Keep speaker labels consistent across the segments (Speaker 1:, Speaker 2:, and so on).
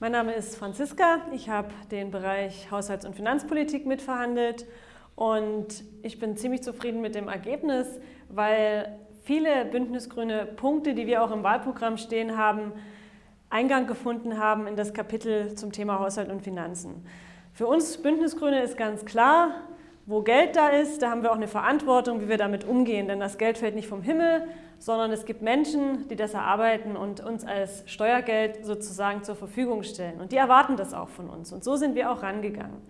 Speaker 1: Mein Name ist Franziska. Ich habe den Bereich Haushalts- und Finanzpolitik mitverhandelt und ich bin ziemlich zufrieden mit dem Ergebnis, weil viele bündnisgrüne Punkte, die wir auch im Wahlprogramm stehen haben, Eingang gefunden haben in das Kapitel zum Thema Haushalt und Finanzen. Für uns Bündnisgrüne ist ganz klar, wo Geld da ist, da haben wir auch eine Verantwortung, wie wir damit umgehen. Denn das Geld fällt nicht vom Himmel, sondern es gibt Menschen, die das erarbeiten und uns als Steuergeld sozusagen zur Verfügung stellen. Und die erwarten das auch von uns. Und so sind wir auch rangegangen.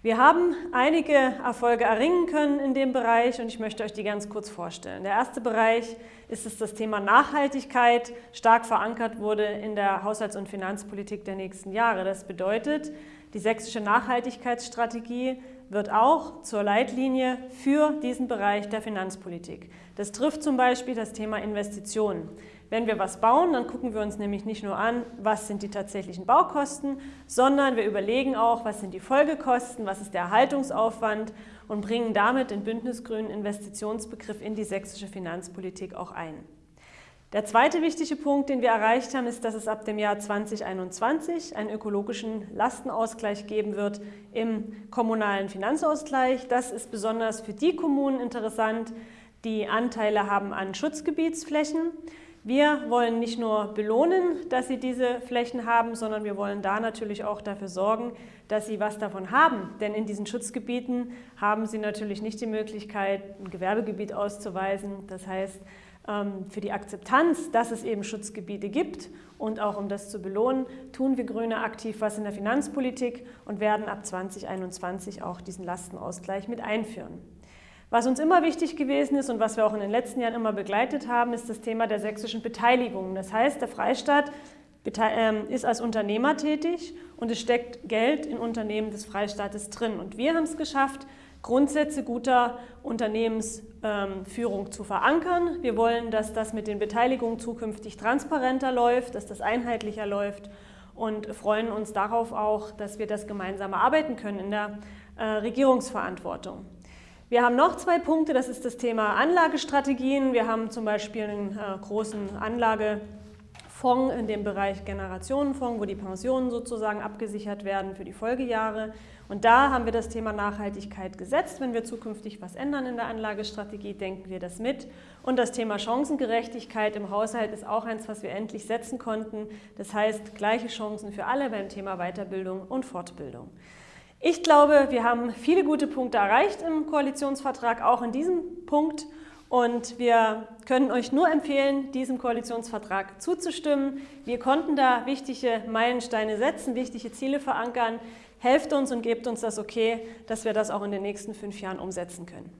Speaker 1: Wir haben einige Erfolge erringen können in dem Bereich und ich möchte euch die ganz kurz vorstellen. Der erste Bereich ist, dass das Thema Nachhaltigkeit stark verankert wurde in der Haushalts- und Finanzpolitik der nächsten Jahre. Das bedeutet, die sächsische Nachhaltigkeitsstrategie wird auch zur Leitlinie für diesen Bereich der Finanzpolitik. Das trifft zum Beispiel das Thema Investitionen. Wenn wir was bauen, dann gucken wir uns nämlich nicht nur an, was sind die tatsächlichen Baukosten, sondern wir überlegen auch, was sind die Folgekosten, was ist der Erhaltungsaufwand und bringen damit den bündnisgrünen Investitionsbegriff in die sächsische Finanzpolitik auch ein. Der zweite wichtige Punkt, den wir erreicht haben, ist, dass es ab dem Jahr 2021 einen ökologischen Lastenausgleich geben wird im kommunalen Finanzausgleich. Das ist besonders für die Kommunen interessant, die Anteile haben an Schutzgebietsflächen. Wir wollen nicht nur belohnen, dass sie diese Flächen haben, sondern wir wollen da natürlich auch dafür sorgen, dass sie was davon haben. Denn in diesen Schutzgebieten haben sie natürlich nicht die Möglichkeit, ein Gewerbegebiet auszuweisen. Das heißt, ähm, für die Akzeptanz, dass es eben Schutzgebiete gibt und auch um das zu belohnen, tun wir Grüne aktiv was in der Finanzpolitik und werden ab 2021 auch diesen Lastenausgleich mit einführen. Was uns immer wichtig gewesen ist und was wir auch in den letzten Jahren immer begleitet haben, ist das Thema der sächsischen Beteiligung. Das heißt, der Freistaat ähm, ist als Unternehmer tätig und es steckt Geld in Unternehmen des Freistaates drin. Und wir haben es geschafft, Grundsätze guter Unternehmensführung zu verankern. Wir wollen, dass das mit den Beteiligungen zukünftig transparenter läuft, dass das einheitlicher läuft und freuen uns darauf auch, dass wir das gemeinsam erarbeiten können in der äh, Regierungsverantwortung. Wir haben noch zwei Punkte, das ist das Thema Anlagestrategien. Wir haben zum Beispiel einen äh, großen Anlage Fonds in dem Bereich Generationenfonds, wo die Pensionen sozusagen abgesichert werden für die Folgejahre. Und da haben wir das Thema Nachhaltigkeit gesetzt. Wenn wir zukünftig was ändern in der Anlagestrategie, denken wir das mit. Und das Thema Chancengerechtigkeit im Haushalt ist auch eins, was wir endlich setzen konnten. Das heißt, gleiche Chancen für alle beim Thema Weiterbildung und Fortbildung. Ich glaube, wir haben viele gute Punkte erreicht im Koalitionsvertrag, auch in diesem Punkt. Und wir können euch nur empfehlen, diesem Koalitionsvertrag zuzustimmen. Wir konnten da wichtige Meilensteine setzen, wichtige Ziele verankern. Helft uns und gebt uns das Okay, dass wir das auch in den nächsten fünf Jahren umsetzen können.